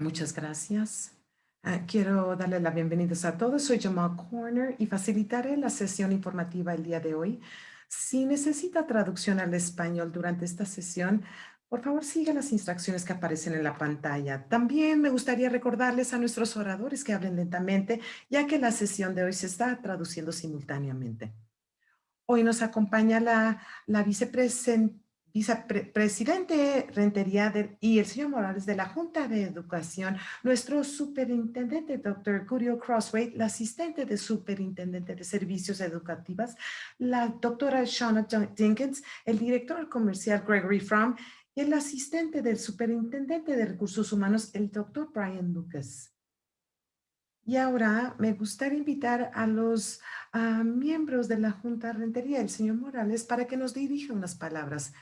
Muchas gracias. Ah, quiero darle la bienvenida a todos. Soy Jamal Corner y facilitaré la sesión informativa el día de hoy. Si necesita traducción al español durante esta sesión, por favor siga las instrucciones que aparecen en la pantalla. También me gustaría recordarles a nuestros oradores que hablen lentamente, ya que la sesión de hoy se está traduciendo simultáneamente. Hoy nos acompaña la, la vicepresidenta vicepresidente Rentería y el señor Morales de la Junta de Educación, nuestro superintendente, doctor Curio Crossway, la asistente de superintendente de servicios educativas, la doctora Shauna Jenkins, el director comercial Gregory Fromm y el asistente del superintendente de recursos humanos, el doctor Brian Lucas. Y ahora me gustaría invitar a los miembros de la Junta Rentería, el señor Morales, para que nos dirija unas palabras.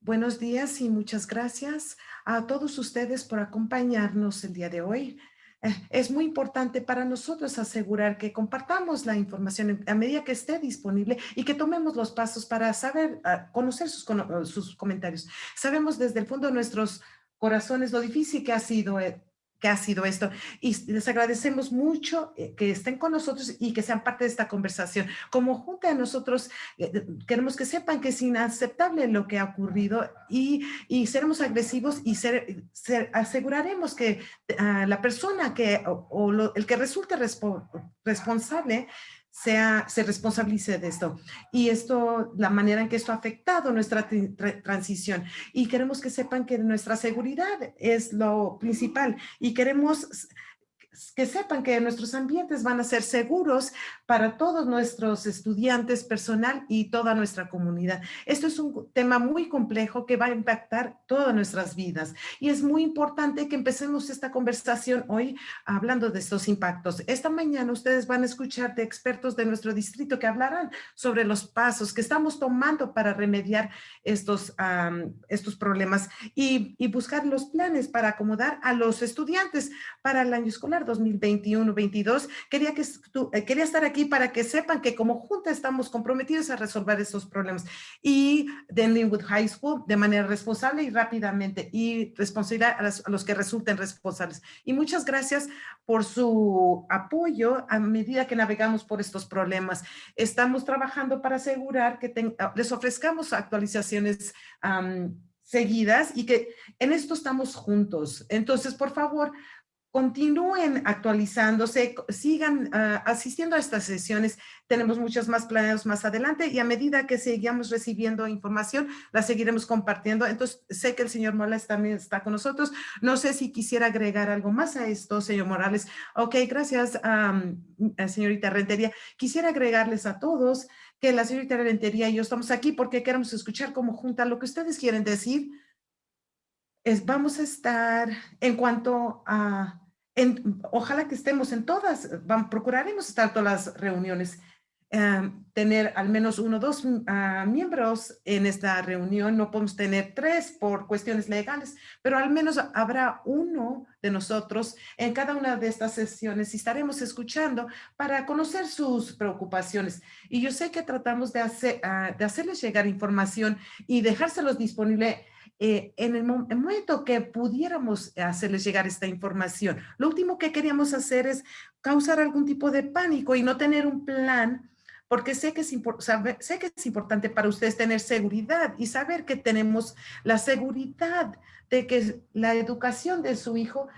Buenos días y muchas gracias a todos ustedes por acompañarnos el día de hoy. Eh, es muy importante para nosotros asegurar que compartamos la información a medida que esté disponible y que tomemos los pasos para saber, ah, conocer sus, sus comentarios. Sabemos desde el fondo de nuestros corazones lo difícil que ha sido eh, que ha sido esto. Y les agradecemos mucho eh, que estén con nosotros y que sean parte de esta conversación. Como junta de nosotros, eh, queremos que sepan que es inaceptable lo que ha ocurrido y, y seremos agresivos y ser, aseguraremos que ah, la persona que o, el que resulte responsable sea, se responsabilice de esto. Y esto, la manera en que esto ha afectado nuestra transición. Y queremos que sepan que nuestra seguridad es lo principal y queremos que sepan que nuestros ambientes van a ser seguros para todos nuestros estudiantes, personal y toda nuestra comunidad. Esto es un tema muy complejo que va a impactar todas nuestras vidas y es muy importante que empecemos esta conversación hoy hablando de estos impactos. Esta mañana ustedes van a escuchar de expertos de nuestro distrito que hablarán sobre los pasos que estamos tomando para remediar estos, estos problemas y, y buscar los planes para acomodar a los estudiantes para el año escolar 2021-22. Quería, que, eh, quería estar aquí para que sepan que como junta estamos comprometidos a resolver estos problemas. Y de Linwood High School de manera responsable y rápidamente y responsabilidad a, los que resulten responsables. Y muchas gracias por su apoyo a medida que navegamos por estos problemas. Estamos trabajando para asegurar que les ofrezcamos actualizaciones seguidas y que en esto estamos juntos. Entonces, por favor, continúen actualizándose, sigan ah, asistiendo a estas sesiones. Tenemos muchos más planeados más adelante y a medida que sigamos recibiendo información, la seguiremos compartiendo. Entonces, sé que el señor Morales también está con nosotros. No sé si quisiera agregar algo más a esto, señor Morales. Ok, gracias, señorita Rentería. Quisiera agregarles a todos que la señorita Rentería y yo estamos aquí porque queremos escuchar como junta lo que ustedes quieren decir. Es, vamos a estar en cuanto a ojalá que estemos en todas, procuraremos estar en todas las reuniones, em, tener al menos uno o dos mm, ah, miembros en esta reunión, no podemos tener tres por cuestiones legales, pero al menos habrá uno de nosotros en cada una de estas sesiones y estaremos escuchando para conocer sus preocupaciones. Y yo sé que tratamos de, ah, de hacerles llegar información y dejárselos disponible eh, en el, momento que pudiéramos hacerles llegar esta información. Lo último que queríamos hacer es causar algún tipo de pánico y no tener un plan porque sé que, es sé que es importante para ustedes tener seguridad y saber que tenemos la seguridad de que la educación de su hijo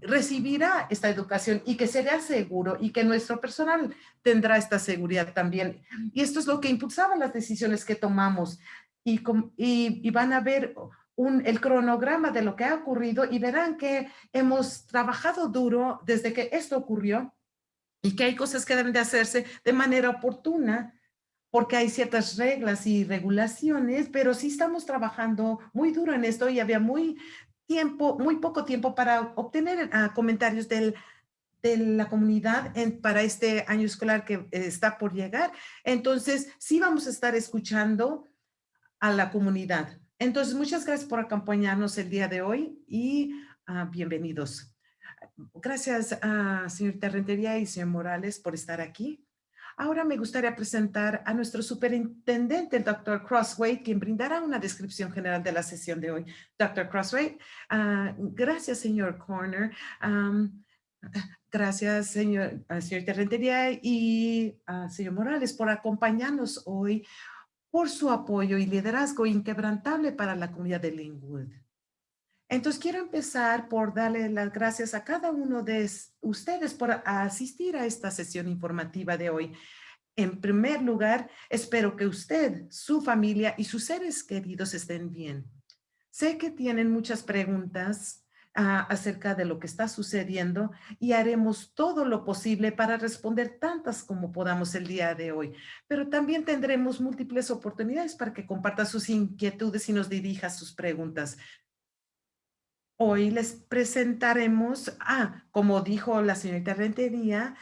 recibirá esta educación y que será seguro y que nuestro personal tendrá esta seguridad también. Y esto es lo que impulsaba las decisiones que tomamos y, van a ver un, el cronograma de lo que ha ocurrido y verán que hemos trabajado duro desde que esto ocurrió y que hay cosas que deben de hacerse de manera oportuna porque hay ciertas reglas y regulaciones, pero sí estamos trabajando muy duro en esto y había muy tiempo, muy poco tiempo para obtener ah, comentarios de la comunidad en, para este año escolar que está por llegar. Entonces, sí vamos a estar escuchando a la comunidad. Entonces, muchas gracias por acompañarnos el día de hoy y ah, bienvenidos. Gracias a señor Rentería y señor Morales por estar aquí. Ahora me gustaría presentar a nuestro superintendente, el Dr. Crossway, quien brindará una descripción general de la sesión de hoy. Dr. Crossway, ah, gracias, señor Corner. gracias, señor, uh, señor Terrentería y señor Morales, por acompañarnos hoy, por su apoyo y liderazgo inquebrantable para la comunidad de Linwood. Entonces, quiero empezar por darle las gracias a cada uno de ustedes por asistir a esta sesión informativa de hoy. En primer lugar, espero que usted, su familia y sus seres queridos estén bien. Sé que tienen muchas preguntas acerca de lo que está sucediendo y haremos todo lo posible para responder tantas como podamos el día de hoy. Pero también tendremos múltiples oportunidades para que comparta sus inquietudes y nos dirija sus preguntas. Hoy les presentaremos, ah, como dijo la señorita Rentería,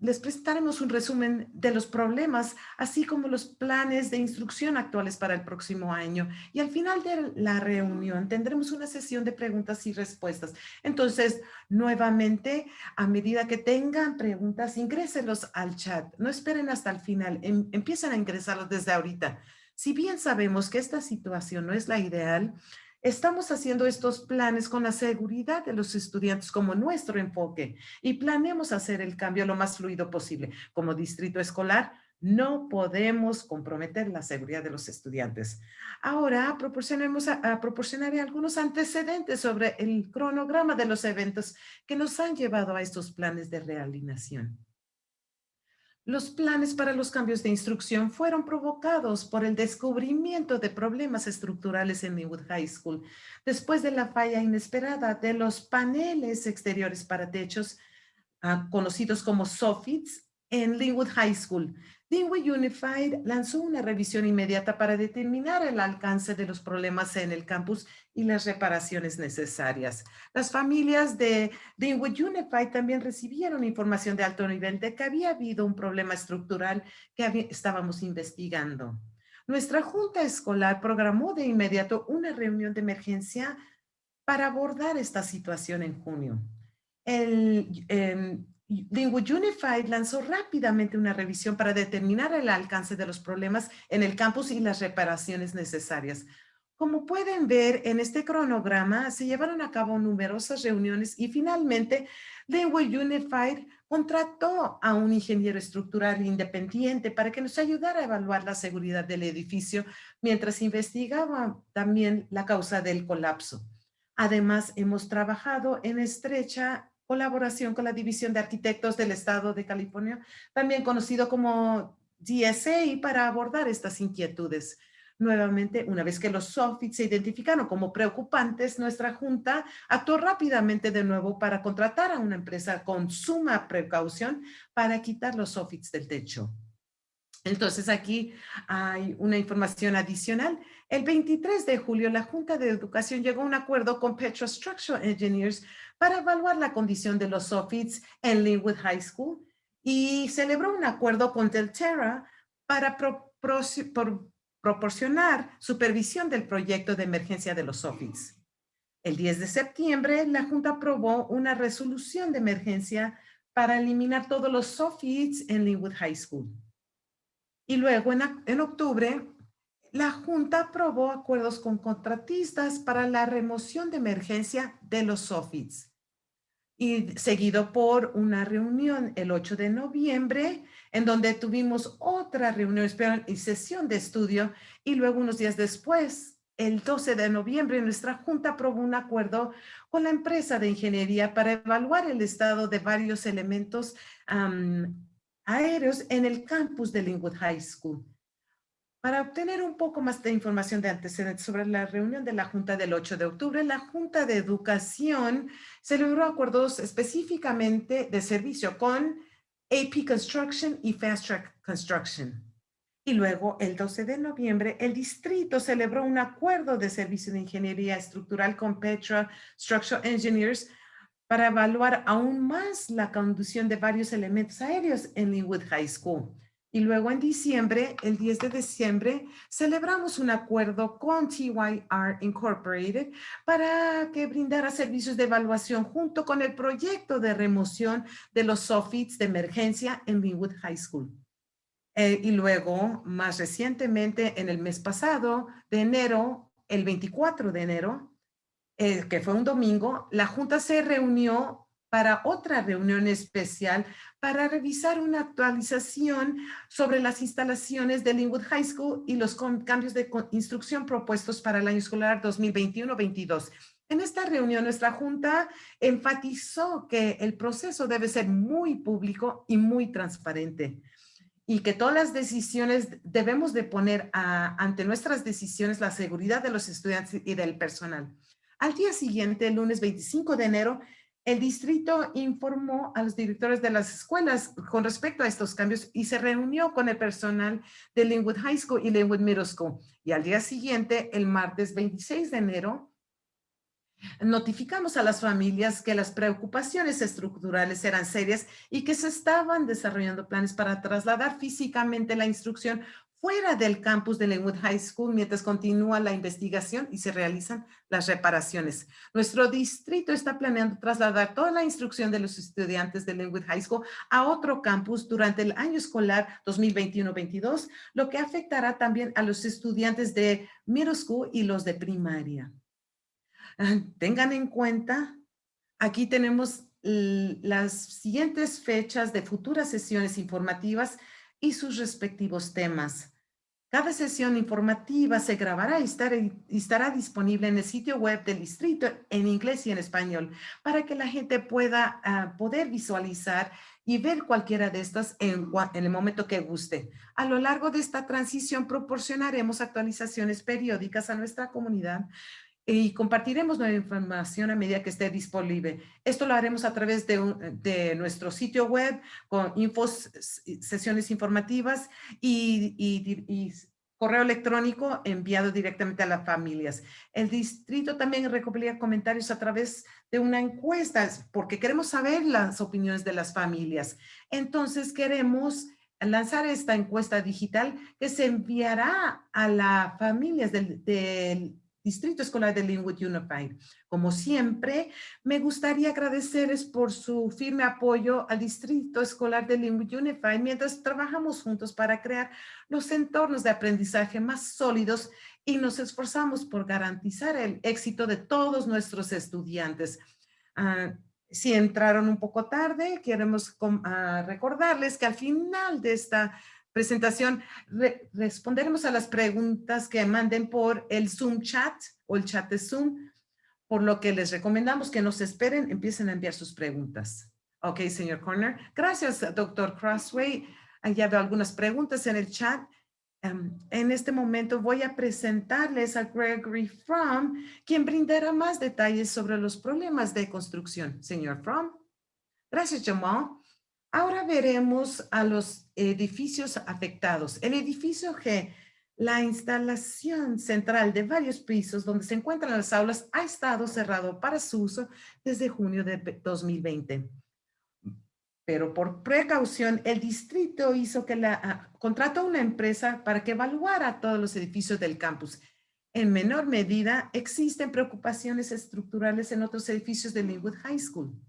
les presentaremos un resumen de los problemas, así como los planes de instrucción actuales para el próximo año. Y al final de la reunión tendremos una sesión de preguntas y respuestas. Entonces, nuevamente, a medida que tengan preguntas, ingréselos al chat. No esperen hasta el final, em, empiezan a ingresarlos desde ahorita. Si bien sabemos que esta situación no es la ideal, Estamos haciendo estos planes con la seguridad de los estudiantes como nuestro enfoque y planeamos hacer el cambio lo más fluido posible. Como distrito escolar, no podemos comprometer la seguridad de los estudiantes. Ahora proporcionemos proporcionaré algunos antecedentes sobre el cronograma de los eventos que nos han llevado a estos planes de realineación. Los planes para los cambios de instrucción fueron provocados por el descubrimiento de problemas estructurales en Newwood High School después de la falla inesperada de los paneles exteriores para techos ah, conocidos como soffits en Linwood High School, Linwood Unified lanzó una revisión inmediata para determinar el alcance de los problemas en el campus y las reparaciones necesarias. Las familias de Linwood Unified también recibieron información de alto nivel de que había habido un problema estructural que estábamos investigando. Nuestra junta escolar programó de inmediato una reunión de emergencia para abordar esta situación en junio. El, em, Linwood Unified lanzó rápidamente una revisión para determinar el alcance de los problemas en el campus y las reparaciones necesarias. Como pueden ver en este cronograma, se llevaron a cabo numerosas reuniones y finalmente Linwood Unified contrató a un ingeniero estructural independiente para que nos ayudara a evaluar la seguridad del edificio mientras investigaba también la causa del colapso. Además, hemos trabajado en estrecha colaboración con la División de Arquitectos del Estado de California, también conocido como DSA, para abordar estas inquietudes. Nuevamente, una vez que los soffits se identificaron como preocupantes, nuestra junta actuó rápidamente de nuevo para contratar a una empresa con suma precaución para quitar los soffits del techo. Entonces aquí hay una información adicional. El 23 de julio, la Junta de Educación llegó a un acuerdo con Petro Structural Engineers para evaluar la condición de los soffits en Linwood High School y celebró un acuerdo con Delterra para proporcionar supervisión del proyecto de emergencia de los soffits. El 10 de septiembre, la Junta aprobó una resolución de emergencia para eliminar todos los soffits en Linwood High School. Y luego, en octubre, la Junta aprobó acuerdos con contratistas para la remoción de emergencia de los soffits. Y seguido por una reunión el 8 de noviembre, en donde tuvimos otra reunión y sesión de estudio. Y luego unos días después, el 12 de noviembre, nuestra Junta aprobó un acuerdo con la empresa de ingeniería para evaluar el estado de varios elementos aéreos en el campus de Linwood High School. Para obtener un poco más de información de antecedentes sobre la reunión de la Junta del 8 de octubre, la Junta de Educación celebró acuerdos específicamente de servicio con AP Construction y Fast Track Construction. Y luego, el 12 de noviembre, el distrito celebró un acuerdo de servicio de ingeniería estructural con Petra Structural Engineers para evaluar aún más la conducción de varios elementos aéreos en Linwood High School. Y luego en diciembre, el 10 de diciembre, celebramos un acuerdo con TYR Incorporated para que brindara servicios de evaluación junto con el proyecto de remoción de los soffits de emergencia en Linwood High School. Eh, y luego, más recientemente, en el mes pasado de enero, el 24 de enero, eh, que fue un domingo, la Junta se reunió para otra reunión especial para revisar una actualización sobre las instalaciones de Linwood High School y los cambios de instrucción propuestos para el año escolar 2021-22. En esta reunión, nuestra Junta enfatizó que el proceso debe ser muy público y muy transparente y que todas las decisiones debemos de poner ante nuestras decisiones la seguridad de los estudiantes y del personal. Al día siguiente, el lunes 25 de enero, el distrito informó a los directores de las escuelas con respecto a estos cambios y se reunió con el personal de Linwood High School y Linwood Middle School. Y al día siguiente, el martes 26 de enero, Notificamos a las familias que las preocupaciones estructurales eran serias y que se estaban desarrollando planes para trasladar físicamente la instrucción fuera del campus de Linwood High School mientras continúa la investigación y se realizan las reparaciones. Nuestro distrito está planeando trasladar toda la instrucción de los estudiantes de Linwood High School a otro campus durante el año escolar 2021-22, lo que afectará también a los estudiantes de middle school y los de primaria. Ah, tengan en cuenta, aquí tenemos las siguientes fechas de futuras sesiones informativas y sus respectivos temas. Cada sesión informativa se grabará y estará, disponible en el sitio web del distrito en inglés y en español para que la gente pueda ah, poder visualizar y ver cualquiera de estas en, en el momento que guste. A lo largo de esta transición proporcionaremos actualizaciones periódicas a nuestra comunidad y compartiremos nueva información a medida que esté disponible. Esto lo haremos a través de, nuestro sitio web con infos, sesiones informativas y, correo electrónico enviado directamente a las familias. El distrito también recopila comentarios a través de una encuesta porque queremos saber las opiniones de las familias. Entonces queremos lanzar esta encuesta digital que se enviará a las familias del, del Distrito Escolar de Linwood Unified. Como siempre, me gustaría agradecerles por su firme apoyo al Distrito Escolar de Linwood Unified mientras trabajamos juntos para crear los entornos de aprendizaje más sólidos y nos esforzamos por garantizar el éxito de todos nuestros estudiantes. Ah, si entraron un poco tarde, queremos ah, recordarles que al final de esta presentación responderemos a las preguntas que manden por el Zoom chat o el chat de Zoom, por lo que les recomendamos que nos esperen, empiecen a enviar sus preguntas. Ok, señor Corner. Gracias, doctor Crossway. Ya veo algunas preguntas en el chat. Em, en este momento voy a presentarles a Gregory Fromm, quien brindará más detalles sobre los problemas de construcción. Señor Fromm. Gracias, Jamal. Ahora veremos a los edificios afectados. El edificio G, la instalación central de varios pisos donde se encuentran las aulas, ha estado cerrado para su uso desde junio de 2020. Pero por precaución, el distrito hizo que la, ah, contrató una empresa para que evaluara todos los edificios del campus. En menor medida, existen preocupaciones estructurales en otros edificios de Linwood High School.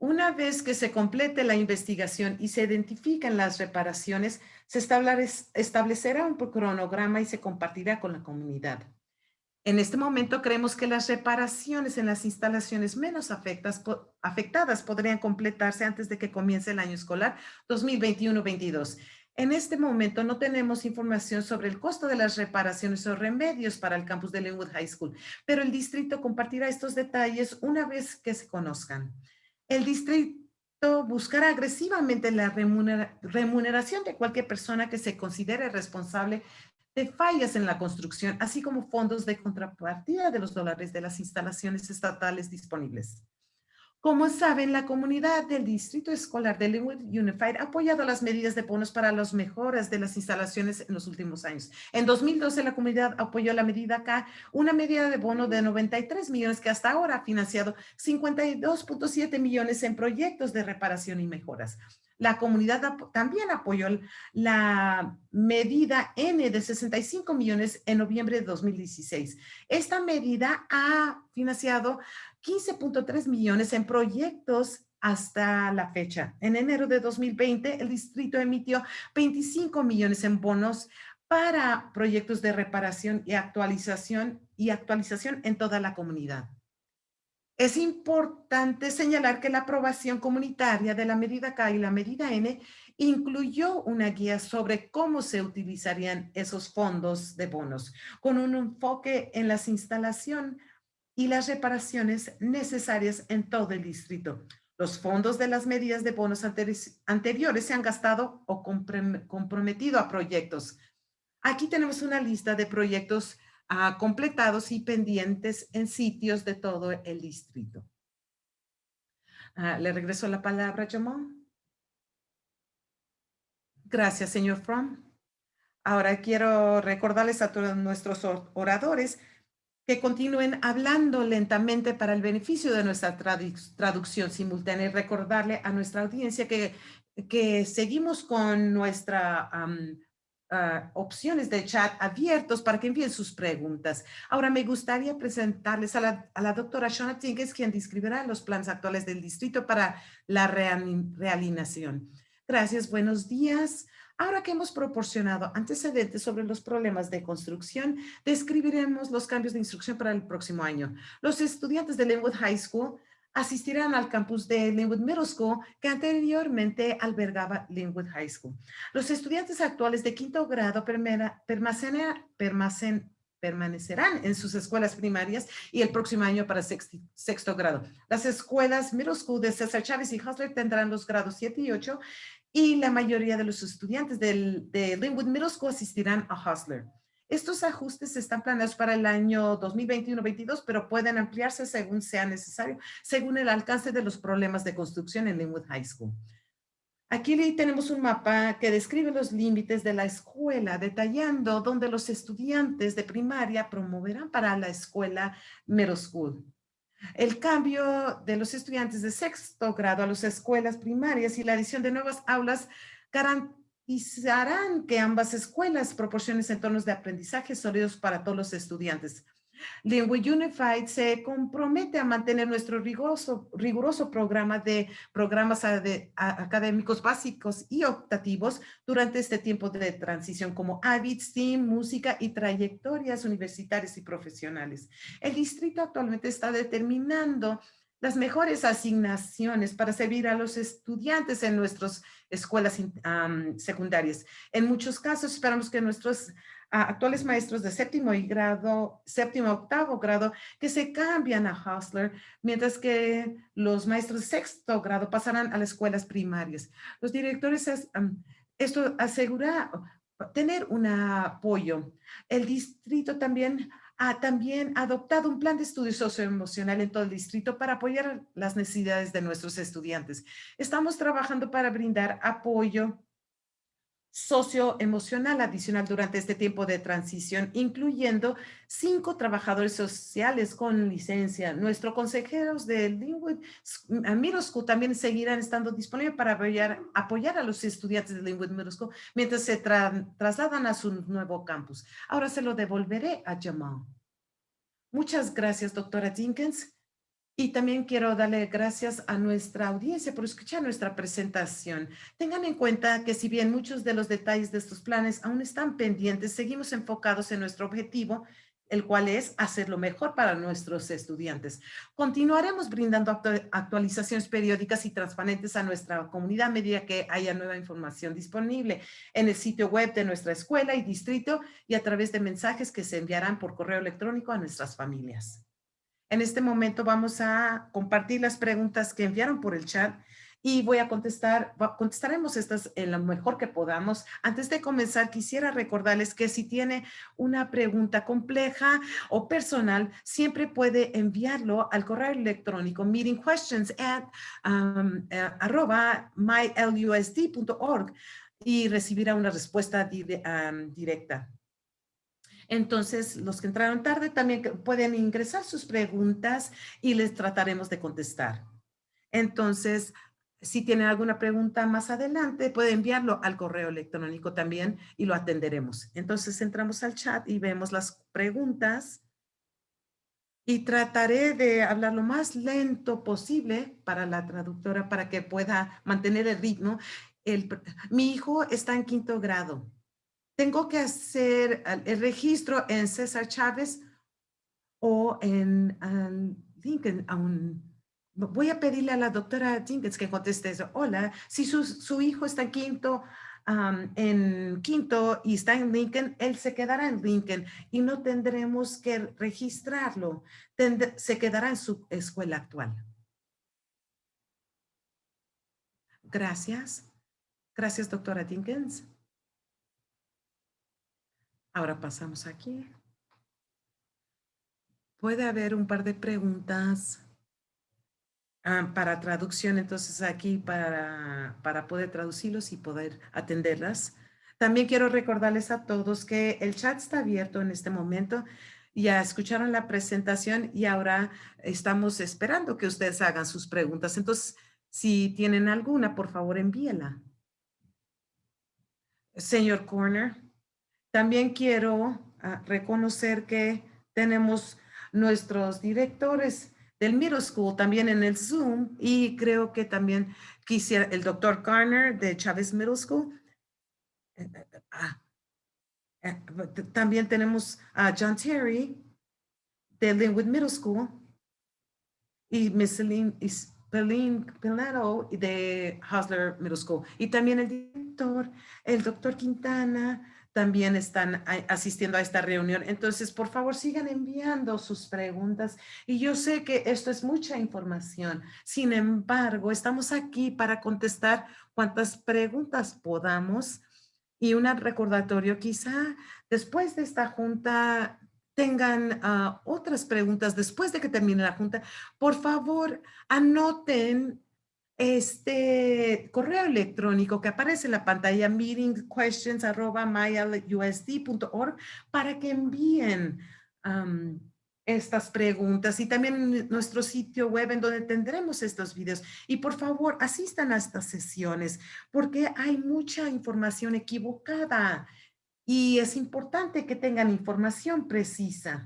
Una vez que se complete la investigación y se identifiquen las reparaciones, se establecerá un cronograma y se compartirá con la comunidad. En este momento creemos que las reparaciones en las instalaciones menos afectadas podrían completarse antes de que comience el año escolar 2021-22. En este momento no tenemos información sobre el costo de las reparaciones o remedios para el campus de Linwood High School, pero el distrito compartirá estos detalles una vez que se conozcan el distrito buscará agresivamente la remuneración de cualquier persona que se considere responsable de fallas en la construcción, así como fondos de contrapartida de los dólares de las instalaciones estatales disponibles. Como saben, la comunidad del Distrito Escolar de Linwood Unified ha apoyado las medidas de bonos para las mejoras de las instalaciones en los últimos años. En 2012, la comunidad apoyó la medida K, una medida de bono de 93 millones que hasta ahora ha financiado 52.7 millones en proyectos de reparación y mejoras. La comunidad también apoyó la medida N de 65 millones en noviembre de 2016. Esta medida ha financiado 15.3 millones en proyectos hasta la fecha. En enero de 2020, el distrito emitió 25 millones en bonos para proyectos de reparación y actualización y actualización en toda la comunidad. Es importante señalar que la aprobación comunitaria de la medida K y la medida N incluyó una guía sobre cómo se utilizarían esos fondos de bonos, con un enfoque en las instalación y las reparaciones necesarias en todo el distrito. Los fondos de las medidas de bonos anteriores se han gastado o comprometido a proyectos. Aquí tenemos una lista de proyectos uh, completados y pendientes en sitios de todo el distrito. Uh, le regreso la palabra, Jamal. Gracias, señor Fromm. Ahora quiero recordarles a todos nuestros oradores que continúen hablando lentamente para el beneficio de nuestra traducción simultánea y recordarle a nuestra audiencia que, que seguimos con nuestra um, Ah, opciones de chat abiertos para que envíen sus preguntas. Ahora me gustaría presentarles a la, a la doctora Shona Tinkes, quien describirá los planes actuales del distrito para la realineación. Gracias, buenos días. Ahora que hemos proporcionado antecedentes sobre los problemas de construcción, describiremos los cambios de instrucción para el próximo año. Los estudiantes de Linwood High School asistirán al campus de Linwood Middle School que anteriormente albergaba Linwood High School. Los estudiantes actuales de quinto grado permanecerán en sus escuelas primarias y el próximo año para sexto, grado. Las escuelas Middle School de César Chávez y Hustler tendrán los grados 7 y 8 y la mayoría de los estudiantes de Linwood Middle School asistirán a Hustler. Estos ajustes están planeados para el año 2021-22, pero pueden ampliarse según sea necesario, según el alcance de los problemas de construcción en Linwood High School. Aquí tenemos un mapa que describe los límites de la escuela, detallando dónde los estudiantes de primaria promoverán para la escuela middle school. El cambio de los estudiantes de sexto grado a las escuelas primarias y la adición de nuevas aulas garantizan harán que ambas escuelas proporcionen entornos de aprendizaje sólidos para todos los estudiantes. Linwood Unified se compromete a mantener nuestro riguroso, programa de programas académicos básicos y optativos durante este tiempo de transición como AVID, STEAM, música y trayectorias universitarias y profesionales. El distrito actualmente está determinando las mejores asignaciones para servir a los estudiantes en nuestras escuelas secundarias. En muchos casos esperamos que nuestros actuales maestros de séptimo y grado, séptimo, octavo grado, que se cambian a Hustler, mientras que los maestros de sexto grado pasarán a las escuelas primarias. Los directores, esto asegura tener un apoyo. El distrito también ha también adoptado un plan de estudio socioemocional en todo el distrito para apoyar las necesidades de nuestros estudiantes. Estamos trabajando para brindar apoyo socioemocional adicional durante este tiempo de transición, incluyendo cinco trabajadores sociales con licencia. Nuestros consejeros de Linwood Middle School también seguirán estando disponibles para apoyar, a los estudiantes de Linwood Middle School mientras se trasladan a su nuevo campus. Ahora se lo devolveré a Jamal. Muchas gracias, doctora Jenkins. Y también quiero darle gracias a nuestra audiencia por escuchar nuestra presentación. Tengan en cuenta que si bien muchos de los detalles de estos planes aún están pendientes, seguimos enfocados en nuestro objetivo el cual es hacer lo mejor para nuestros estudiantes. Continuaremos brindando actualizaciones periódicas y transparentes a nuestra comunidad a medida que haya nueva información disponible en el sitio web de nuestra escuela y distrito y a través de mensajes que se enviarán por correo electrónico a nuestras familias. En este momento vamos a compartir las preguntas que enviaron por el chat y voy a contestar, contestaremos estas en lo mejor que podamos. Antes de comenzar, quisiera recordarles que si tiene una pregunta compleja o personal, siempre puede enviarlo al correo electrónico meetingquestions at um, eh, mylusd.org y recibirá una respuesta um, directa. Entonces, los que entraron tarde también pueden ingresar sus preguntas y les trataremos de contestar. Entonces, si tienen alguna pregunta más adelante, puede enviarlo al correo electrónico también y lo atenderemos. Entonces entramos al chat y vemos las preguntas. y trataré de hablar lo más lento posible para la traductora para que pueda mantener el ritmo. El, mi hijo está en quinto grado. Tengo que hacer el registro en César Chávez o en Lincoln. voy a pedirle a la doctora Jenkins que conteste eso. Hola, si su, hijo está en quinto en quinto y está en Lincoln, él se quedará en Lincoln y no tendremos que registrarlo. se quedará en su escuela actual. Gracias. Gracias, doctora Dinkins. Ahora pasamos aquí. Puede haber un par de preguntas Ah, para traducción, entonces aquí para, para poder traducirlos y poder atenderlas. También quiero recordarles a todos que el chat está abierto en este momento. Ya escucharon la presentación y ahora estamos esperando que ustedes hagan sus preguntas. Entonces, si tienen alguna, por favor, envíela. Señor Corner, también quiero ah, reconocer que tenemos nuestros directores del middle school también en el Zoom y creo que también quisiera el doctor Garner de Chávez Middle School. Eh, eh, eh, ah, también tenemos a John Terry de Linwood Middle School y Miss Celine Pilato de Hosler Middle School. Y también el director, el doctor Quintana, también están asistiendo a esta reunión. Entonces, por favor, sigan enviando sus preguntas. Y yo sé que esto es mucha información. Sin embargo, estamos aquí para contestar cuantas preguntas podamos. Y un recordatorio, quizá después de esta junta tengan ah, otras preguntas después de que termine la junta. Por favor, anoten este correo electrónico que aparece en la pantalla meetingquestions.mylusd.org para que envíen estas preguntas y también nuestro sitio web en donde tendremos estos videos. Y por favor, asistan a estas sesiones porque hay mucha información equivocada y es importante que tengan información precisa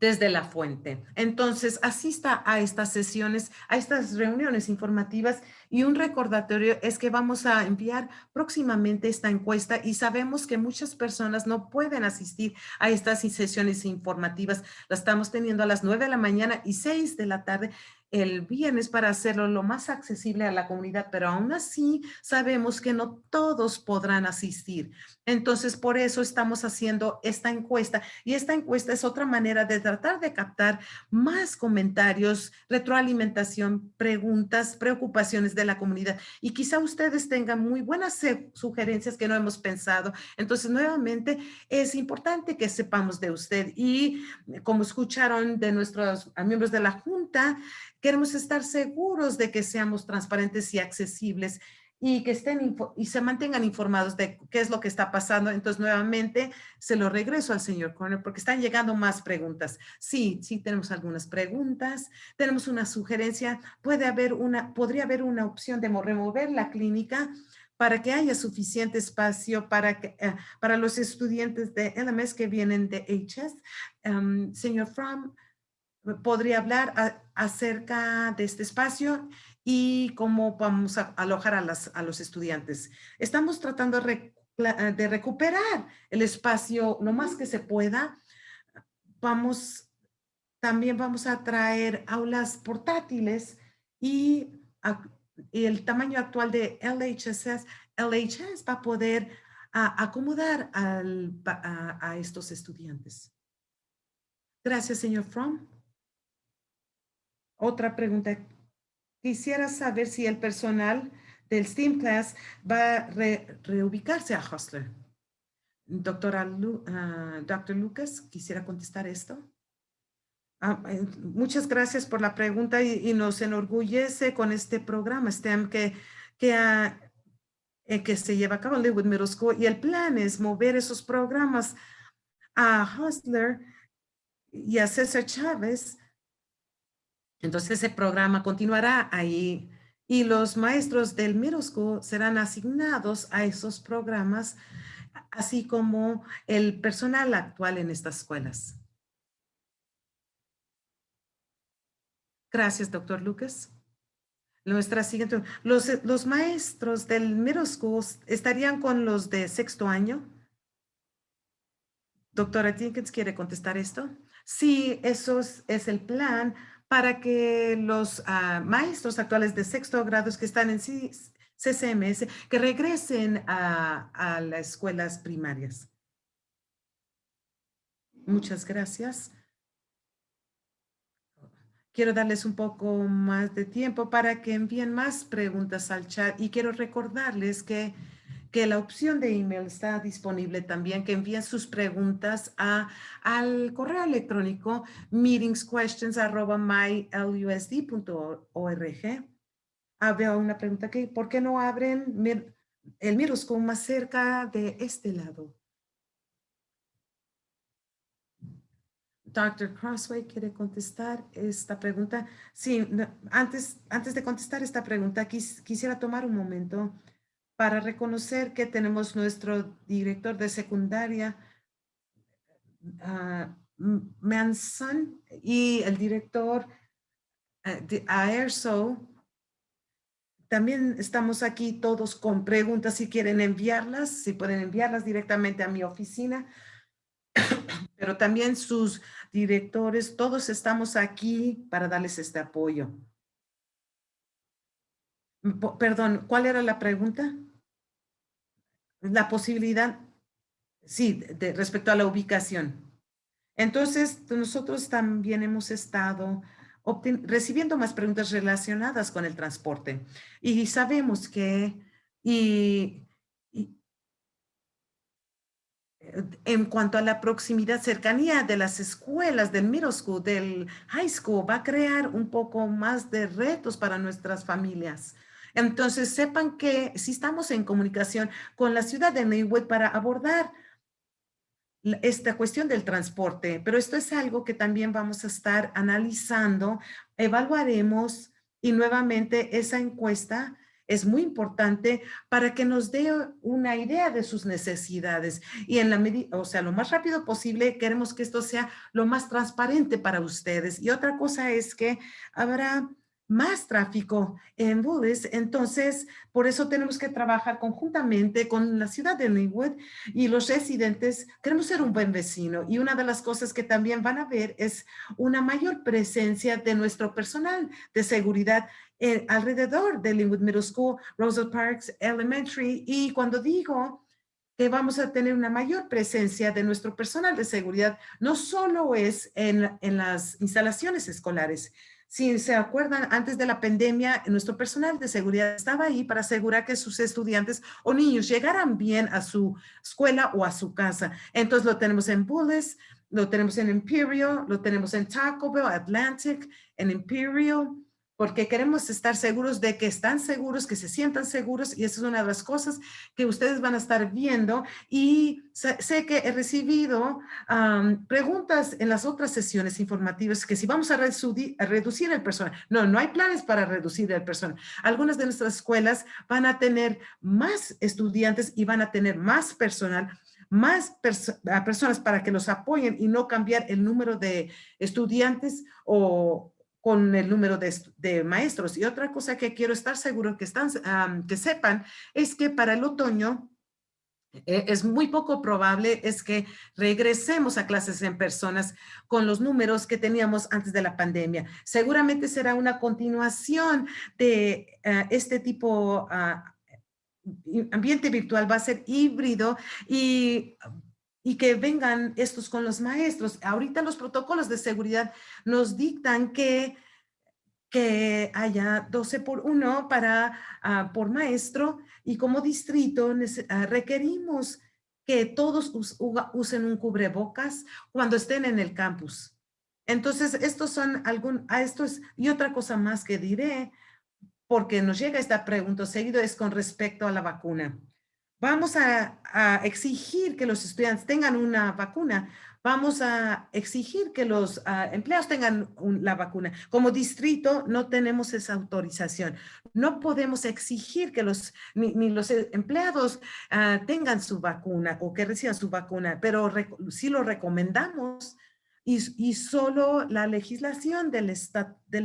desde la fuente. Entonces, asista a estas sesiones, a estas reuniones informativas y un recordatorio es que vamos a enviar próximamente esta encuesta y sabemos que muchas personas no pueden asistir a estas sesiones informativas. La estamos teniendo a las 9 de la mañana y 6 de la tarde el viernes para hacerlo lo más accesible a la comunidad, pero aún así sabemos que no todos podrán asistir. Entonces, por eso estamos haciendo esta encuesta y esta encuesta es otra manera de tratar de captar más comentarios, retroalimentación, preguntas, preocupaciones de la comunidad y quizá ustedes tengan muy buenas sugerencias que no hemos pensado. Entonces, nuevamente, es importante que sepamos de usted y como escucharon de nuestros miembros de la Junta, Queremos estar seguros de que seamos transparentes y accesibles y que estén y se mantengan informados de qué es lo que está pasando. Entonces, nuevamente, se lo regreso al señor Corner porque están llegando más preguntas. Sí, sí tenemos algunas preguntas. Tenemos una sugerencia. Puede haber una, podría haber una opción de remover la clínica para que haya suficiente espacio para, que, eh, para los estudiantes de LMS que vienen de HS. Em, señor Fromm, podría hablar acerca de este espacio y cómo vamos a alojar a, las, a los estudiantes. Estamos tratando de recuperar el espacio lo más que se pueda. Vamos, también vamos a traer aulas portátiles y, el tamaño actual de LHS, LHS va a poder acomodar a, a estos estudiantes. Gracias, señor Fromm. Otra pregunta. Quisiera saber si el personal del STEAM Class va a reubicarse a Hostler. Doctora ah, Doctor Lucas, quisiera contestar esto. Ah, eh, muchas gracias por la pregunta y, nos enorgullece con este programa STEM que, que, eh, que se lleva a cabo en Linwood Middle School y el plan es mover esos programas a Hostler y a César Chávez entonces ese programa continuará ahí y los maestros del middle school serán asignados a esos programas, así como el personal actual en estas escuelas. Gracias, doctor Lucas. Nuestra siguiente, los, los maestros del middle school estarían con los de sexto año. Doctora Jenkins, ¿quiere contestar esto? Sí, eso es, el plan para que los ah, maestros actuales de sexto grado que están en CCMS, que regresen a, a las escuelas primarias. Muchas gracias. Quiero darles un poco más de tiempo para que envíen más preguntas al chat y quiero recordarles que, que la opción de email está disponible también, que envíen sus preguntas a, al correo electrónico meetingsquestions.mylusd.org. Ah, veo una pregunta que, ¿por qué no abren el Miroscope más cerca de este lado? Dr. Crossway quiere contestar esta pregunta. Sí, antes, antes de contestar esta pregunta, quisiera tomar un momento para reconocer que tenemos nuestro director de secundaria, uh, Manson, y el director uh, de AERSO. También estamos aquí todos con preguntas si quieren enviarlas, si pueden enviarlas directamente a mi oficina, pero también sus directores, todos estamos aquí para darles este apoyo. Perdón, ¿cuál era la pregunta? La posibilidad, sí, de, respecto a la ubicación. Entonces, nosotros también hemos estado recibiendo más preguntas relacionadas con el transporte. Y sabemos que, y en cuanto a la proximidad, cercanía de las escuelas, del middle school, del high school, va a crear un poco más de retos para nuestras familias. Entonces, sepan que si estamos en comunicación con la ciudad de Maywood para abordar esta cuestión del transporte, pero esto es algo que también vamos a estar analizando, evaluaremos y nuevamente esa encuesta es muy importante para que nos dé una idea de sus necesidades y en la medida, o sea, lo más rápido posible queremos que esto sea lo más transparente para ustedes. Y otra cosa es que habrá más tráfico en Bullis. Entonces, por eso tenemos que trabajar conjuntamente con la ciudad de Linwood y los residentes. Queremos ser un buen vecino y una de las cosas que también van a ver es una mayor presencia de nuestro personal de seguridad eh, alrededor de Linwood Middle School, Rosal Parks Elementary. Y cuando digo que vamos a tener una mayor presencia de nuestro personal de seguridad, no solo es en, en las instalaciones escolares, si se acuerdan, antes de la pandemia, nuestro personal de seguridad estaba ahí para asegurar que sus estudiantes o niños llegaran bien a su escuela o a su casa. Entonces lo tenemos en Bullis, lo tenemos en Imperial, lo tenemos en Taco Bell, Atlantic, en Imperial, porque queremos estar seguros de que están seguros, que se sientan seguros y esa es una de las cosas que ustedes van a estar viendo y sé, que he recibido preguntas en las otras sesiones informativas que si vamos a, reducir el personal. No, no hay planes para reducir el personal. Algunas de nuestras escuelas van a tener más estudiantes y van a tener más personal más personas para que los apoyen y no cambiar el número de estudiantes o, con el número de, maestros. Y otra cosa que quiero estar seguro que, están, que sepan es que para el otoño e, es muy poco probable es que regresemos a clases en personas con los números que teníamos antes de la pandemia. Seguramente será una continuación de eh, este tipo ah, ambiente virtual, va a ser híbrido y y que vengan estos con los maestros. Ahorita los protocolos de seguridad nos dictan que, que haya 12 por 1 para, ah, por maestro y como distrito ah, requerimos que todos usen un cubrebocas cuando estén en el campus. Entonces, estos son algún, a esto es, y otra cosa más que diré, porque nos llega esta pregunta seguido, es con respecto a la vacuna. Vamos a, exigir que los estudiantes tengan una vacuna. Vamos a exigir que los ah, empleados tengan la vacuna. Como distrito no tenemos esa autorización. No podemos exigir que los, ni, los empleados ah, tengan su vacuna o que reciban su vacuna, pero sí lo recomendamos y, solo la legislación del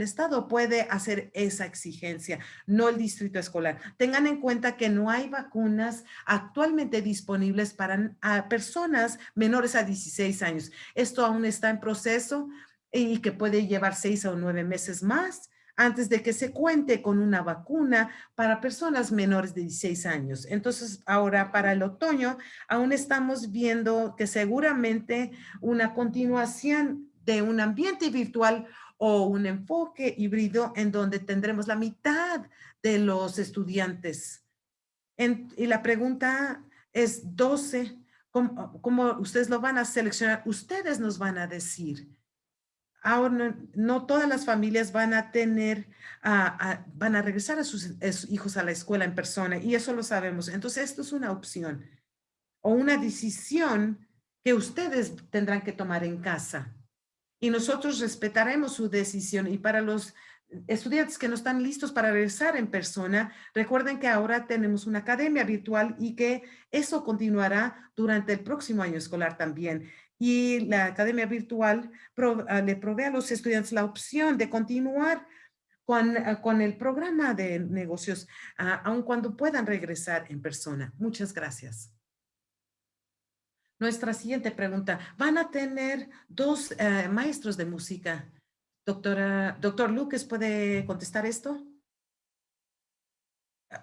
Estado puede hacer esa exigencia, no el distrito escolar. Tengan en cuenta que no hay vacunas actualmente disponibles para personas menores a 16 años. Esto aún está en proceso y que puede llevar seis o nueve meses más antes de que se cuente con una vacuna para personas menores de 16 años. Entonces, ahora para el otoño, aún estamos viendo que seguramente una continuación de un ambiente virtual o un enfoque híbrido en donde tendremos la mitad de los estudiantes. y la pregunta es 12, ¿cómo, ¿cómo ustedes lo van a seleccionar? Ustedes nos van a decir ahora no, todas las familias van a tener, van a regresar a sus, hijos a la escuela en persona y eso lo sabemos. Entonces, esto es una opción o una decisión que ustedes tendrán que tomar en casa. Y nosotros respetaremos su decisión. Y para los estudiantes que no están listos para regresar en persona, recuerden que ahora tenemos una academia virtual y que eso continuará durante el próximo año escolar también y la academia virtual ah, le provee a los estudiantes la opción de continuar con, ah, con el programa de negocios, uh, aun cuando puedan regresar en persona. Muchas gracias. Nuestra siguiente pregunta. ¿Van a tener dos eh, maestros de música? Doctora, doctor Lucas, ¿puede contestar esto?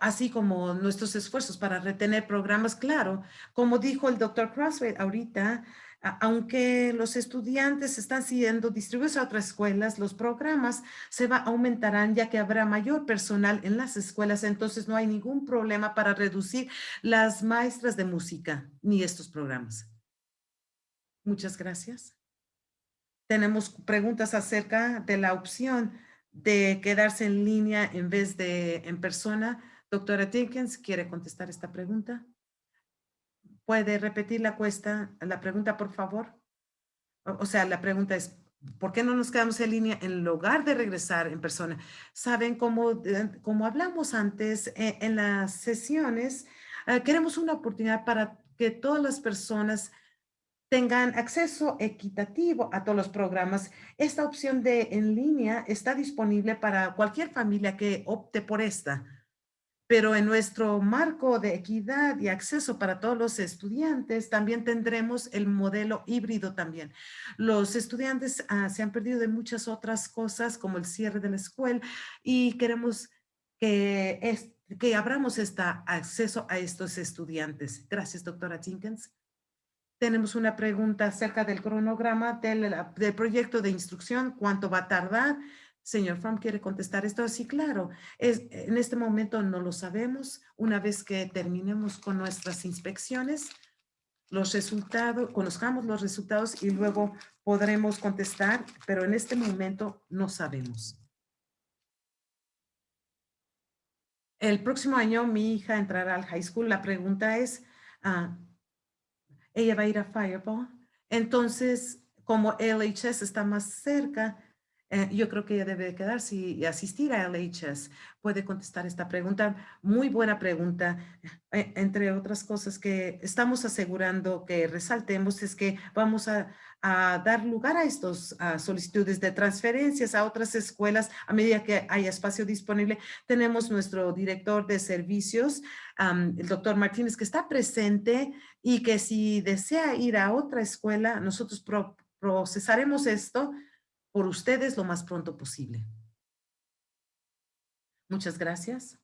Así como nuestros esfuerzos para retener programas, claro. Como dijo el doctor Crossway ahorita, aunque los estudiantes están siendo distribuidos a otras escuelas, los programas se va, aumentarán ya que habrá mayor personal en las escuelas, entonces no hay ningún problema para reducir las maestras de música ni estos programas. Muchas gracias. Tenemos preguntas acerca de la opción de quedarse en línea en vez de en persona. Doctora Dickens, ¿quiere contestar esta pregunta? ¿Puede repetir la, cuesta, la pregunta, por favor? O, sea, la pregunta es, ¿por qué no nos quedamos en línea en lugar de regresar en persona? Saben, como, como hablamos antes eh, en las sesiones, eh, queremos una oportunidad para que todas las personas tengan acceso equitativo a todos los programas. Esta opción de en línea está disponible para cualquier familia que opte por esta pero en nuestro marco de equidad y acceso para todos los estudiantes, también tendremos el modelo híbrido también. Los estudiantes ah, se han perdido de muchas otras cosas, como el cierre de la escuela, y queremos que, que abramos este acceso a estos estudiantes. Gracias, doctora Jenkins. Tenemos una pregunta acerca del cronograma del, del proyecto de instrucción, cuánto va a tardar, Señor Fromm quiere contestar esto. Sí, claro. Es, en este momento no lo sabemos. Una vez que terminemos con nuestras inspecciones, los resultados, conozcamos los resultados y luego podremos contestar, pero en este momento no sabemos. El próximo año mi hija entrará al high school. La pregunta es, ah, ¿ella va a ir a Fireball? Entonces, como LHS está más cerca, eh, yo creo que ella debe quedarse y asistir a LHS. Puede contestar esta pregunta. Muy buena pregunta. Eh, entre otras cosas que estamos asegurando que resaltemos es que vamos a, dar lugar a estas solicitudes de transferencias a otras escuelas a medida que haya espacio disponible. Tenemos nuestro director de servicios, el doctor Martínez, que está presente y que si desea ir a otra escuela, nosotros procesaremos esto por ustedes lo más pronto posible. Muchas gracias.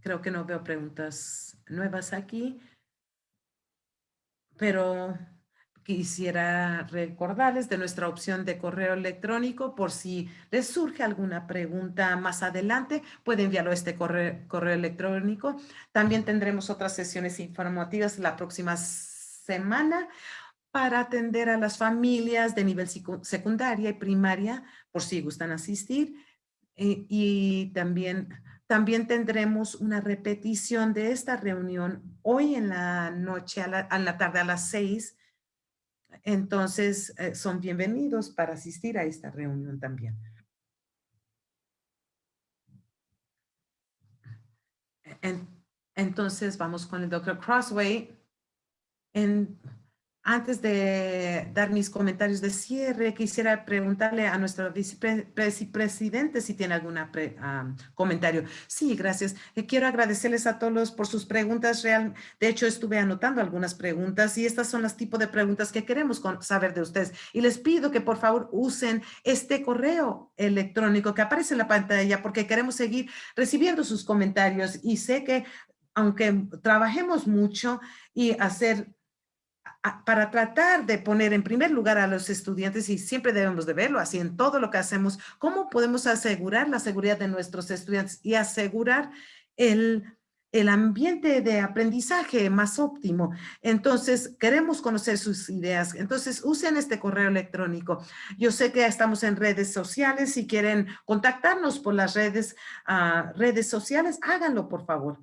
Creo que no veo preguntas nuevas aquí, pero quisiera recordarles de nuestra opción de correo electrónico por si les surge alguna pregunta más adelante, puede enviarlo a este correo, correo electrónico. También tendremos otras sesiones informativas la próxima semana para atender a las familias de nivel secundaria y primaria, por si gustan asistir. Eh, y también, también tendremos una repetición de esta reunión hoy en la noche, a la, tarde a las seis. Entonces, eh, son bienvenidos para asistir a esta reunión también. entonces, vamos con el doctor Crossway. En, Antes de dar mis comentarios de cierre, quisiera preguntarle a nuestro vicepresidente si tiene algún comentario. Sí, gracias. Eh, quiero agradecerles a todos por sus preguntas. Real, de hecho, estuve anotando algunas preguntas y estas son las tipos de preguntas que queremos saber de ustedes. Y les pido que por favor usen este correo electrónico que aparece en la pantalla porque queremos seguir recibiendo sus comentarios y sé que aunque trabajemos mucho y hacer para tratar de poner en primer lugar a los estudiantes, y siempre debemos de verlo así en todo lo que hacemos, cómo podemos asegurar la seguridad de nuestros estudiantes y asegurar el, el ambiente de aprendizaje más óptimo. Entonces, queremos conocer sus ideas. Entonces, usen este correo electrónico. Yo sé que estamos en redes sociales. Si quieren contactarnos por las redes, uh, redes sociales, háganlo, por favor.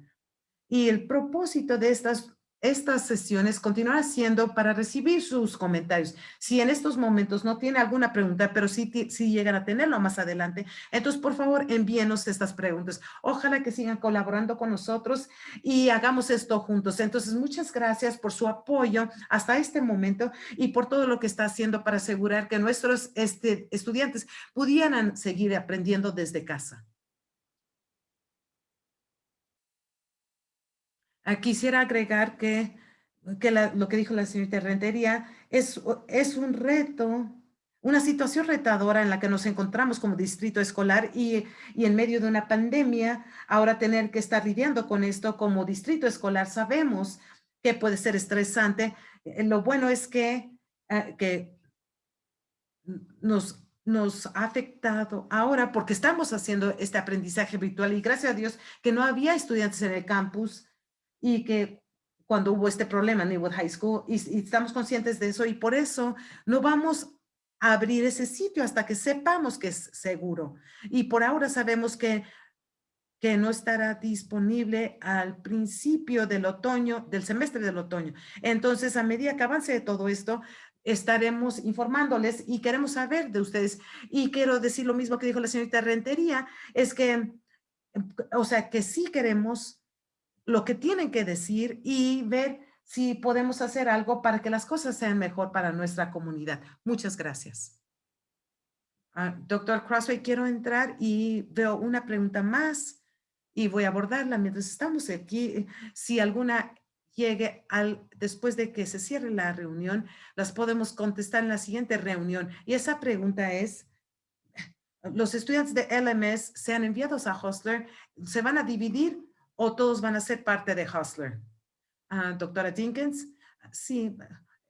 Y el propósito de estas estas sesiones continuarán siendo para recibir sus comentarios. Si en estos momentos no tiene alguna pregunta, pero sí, sí llegan a tenerlo más adelante, entonces por favor envíenos estas preguntas. Ojalá que sigan colaborando con nosotros y hagamos esto juntos. Entonces muchas gracias por su apoyo hasta este momento y por todo lo que está haciendo para asegurar que nuestros este, estudiantes pudieran seguir aprendiendo desde casa. Quisiera agregar que, que lo que dijo la señorita Rentería es, es un reto, una situación retadora en la que nos encontramos como distrito escolar y, y, en medio de una pandemia, ahora tener que estar lidiando con esto como distrito escolar, sabemos que puede ser estresante. Eh, lo bueno es que, eh, que nos, nos ha afectado ahora porque estamos haciendo este aprendizaje virtual y gracias a Dios que no había estudiantes en el campus y que cuando hubo este problema en Newwood High School y, estamos conscientes de eso y por eso no vamos a abrir ese sitio hasta que sepamos que es seguro. Y por ahora sabemos que, que no estará disponible al principio del otoño, del semestre del otoño. Entonces, a medida que avance todo esto, estaremos informándoles y queremos saber de ustedes. Y quiero decir lo mismo que dijo la señorita Rentería, es que, o sea, que sí queremos lo que tienen que decir y ver si podemos hacer algo para que las cosas sean mejor para nuestra comunidad. Muchas gracias. Ah, doctor Crossway, quiero entrar y veo una pregunta más y voy a abordarla mientras estamos aquí. Si alguna llegue al, después de que se cierre la reunión, las podemos contestar en la siguiente reunión. Y esa pregunta es, los estudiantes de LMS sean enviados a Hostler, ¿se van a dividir o todos van a ser parte de Hustler. Ah, doctora Dinkins, sí,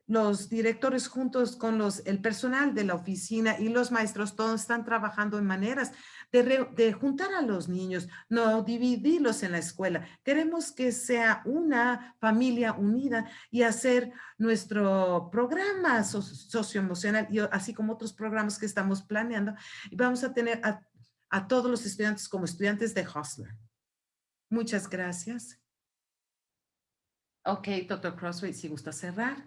los directores juntos con los, el personal de la oficina y los maestros, todos están trabajando en maneras de, juntar a los niños, no dividirlos en la escuela. Queremos que sea una familia unida y hacer nuestro programa socioemocional, y así como otros programas que estamos planeando. Y vamos a tener a todos los estudiantes como estudiantes de Hustler. Muchas gracias. Ok, doctor Crossway, si gusta cerrar.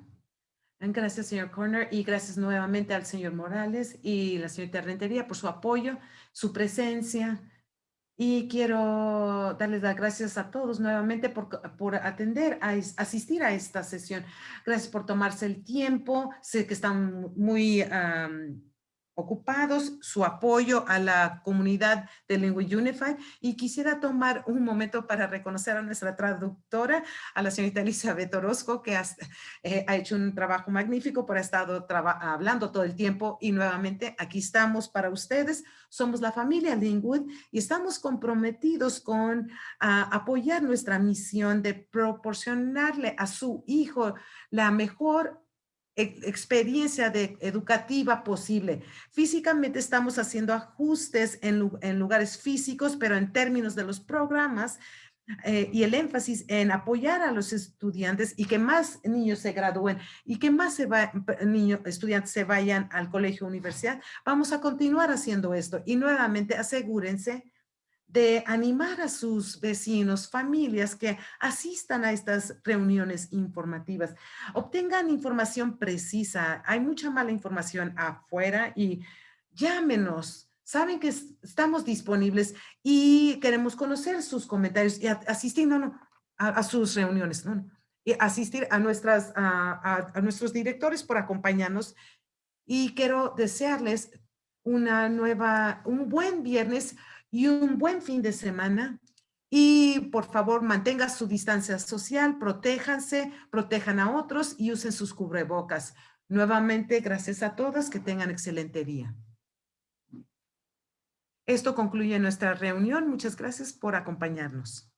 Gracias, señor Corner, y gracias nuevamente al señor Morales y la señorita Rentería por su apoyo, su presencia. Y quiero darles las gracias a todos nuevamente por, por atender, a asistir a esta sesión. Gracias por tomarse el tiempo. Sé que están muy ocupados, su apoyo a la comunidad de Lingua Unified y quisiera tomar un momento para reconocer a nuestra traductora, a la señorita Elizabeth Orozco, que eh, ha hecho un trabajo magnífico, por ha estado hablando todo el tiempo y nuevamente aquí estamos para ustedes. Somos la familia Lingwood y estamos comprometidos con apoyar nuestra misión de proporcionarle a su hijo la mejor experiencia de, educativa posible. Físicamente estamos haciendo ajustes en, lugares físicos, pero en términos de los programas eh, y el énfasis en apoyar a los estudiantes y que más niños se gradúen y que más niños, estudiantes se vayan al colegio universidad, vamos a continuar haciendo esto. Y nuevamente asegúrense de animar a sus vecinos, familias que asistan a estas reuniones informativas. Obtengan información precisa. Hay mucha mala información afuera y llámenos. Saben que estamos disponibles y queremos conocer sus comentarios y asistir a, sus reuniones. y asistir a, nuestras, a nuestros directores por acompañarnos y quiero desearles una nueva, un buen viernes y un buen fin de semana. Y por favor, mantenga su distancia social, protéjanse, protejan a otros y usen sus cubrebocas. Nuevamente, gracias a todas, que tengan excelente día. Esto concluye nuestra reunión. Muchas gracias por acompañarnos.